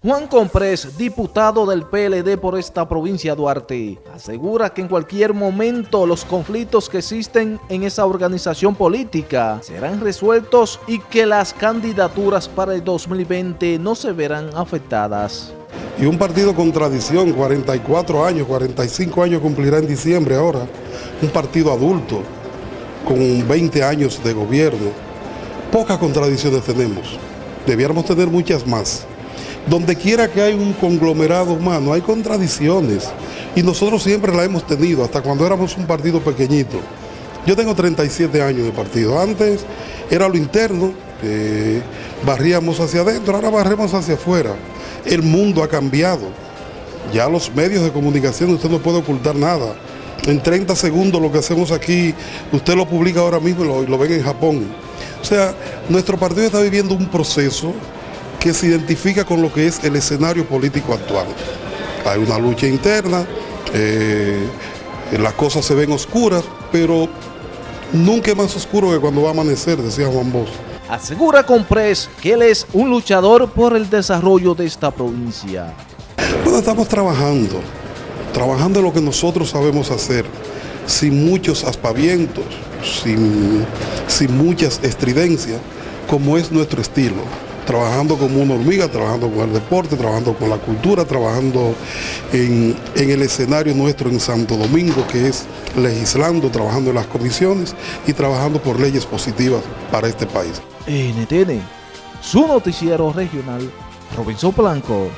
Juan Comprés, diputado del PLD por esta provincia Duarte, asegura que en cualquier momento los conflictos que existen en esa organización política serán resueltos y que las candidaturas para el 2020 no se verán afectadas. Y un partido con tradición, 44 años, 45 años cumplirá en diciembre ahora, un partido adulto, con 20 años de gobierno. Pocas contradicciones tenemos, debiéramos tener muchas más. Donde quiera que hay un conglomerado humano, hay contradicciones. Y nosotros siempre la hemos tenido, hasta cuando éramos un partido pequeñito. Yo tengo 37 años de partido. Antes era lo interno, barríamos hacia adentro, ahora barremos hacia afuera. El mundo ha cambiado. Ya los medios de comunicación, usted no puede ocultar nada. En 30 segundos lo que hacemos aquí, usted lo publica ahora mismo y lo, lo ven en Japón. O sea, nuestro partido está viviendo un proceso que se identifica con lo que es el escenario político actual. Hay una lucha interna, eh, las cosas se ven oscuras, pero nunca es más oscuro que cuando va a amanecer, decía Juan Bosch. Asegura Comprés que él es un luchador por el desarrollo de esta provincia. Bueno, estamos trabajando, trabajando en lo que nosotros sabemos hacer, sin muchos aspavientos, sin, sin muchas estridencias, como es nuestro estilo trabajando como una hormiga, trabajando con el deporte, trabajando con la cultura, trabajando en, el escenario nuestro en Santo Domingo, que es legislando, trabajando en las comisiones y trabajando por leyes positivas para este país. NTN, su noticiero regional, Robinson Blanco.